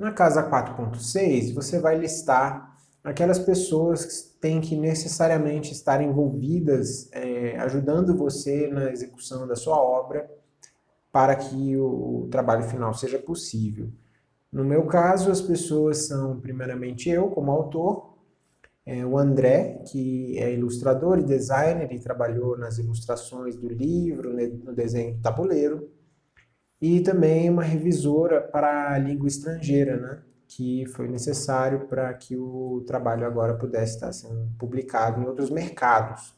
Na casa 4.6, você vai listar aquelas pessoas que têm que necessariamente estar envolvidas, é, ajudando você na execução da sua obra, para que o trabalho final seja possível. No meu caso, as pessoas são primeiramente eu, como autor, é, o André, que é ilustrador e designer e trabalhou nas ilustrações do livro, no desenho do tabuleiro, e também uma revisora para a língua estrangeira, né? que foi necessário para que o trabalho agora pudesse estar sendo publicado em outros mercados.